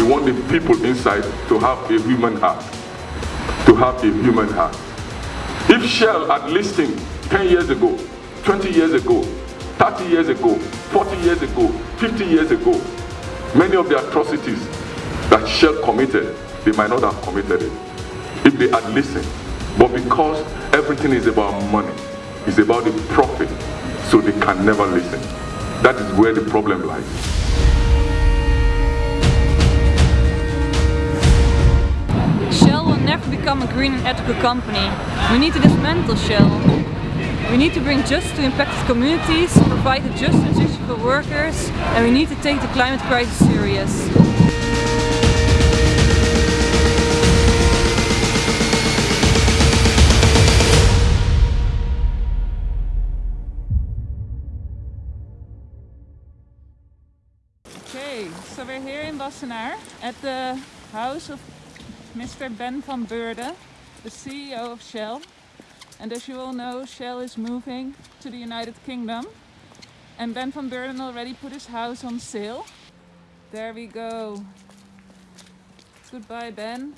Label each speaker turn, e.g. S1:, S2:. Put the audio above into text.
S1: want the people inside to have a human heart. To have a human heart. If Shell had listened 10 years ago, 20 years ago, 30 years ago, 40 years ago, 50 years ago, many of the atrocities that Shell committed, they might not have committed it if they had listened. But because everything is about money, it's about the profit, so they can never listen. That is where the problem lies.
S2: Become a green and ethical company. We need to dismantle Shell. We need to bring justice to impacted communities, provide a just transition for workers, and we need to take the climate crisis serious.
S3: Okay, so we're here in Wassenaar at the house of Mr. Ben van Beurden, the CEO of Shell. And as you all know, Shell is moving to the United Kingdom. And Ben van Beurden already put his house on sale. There we go. Goodbye, Ben.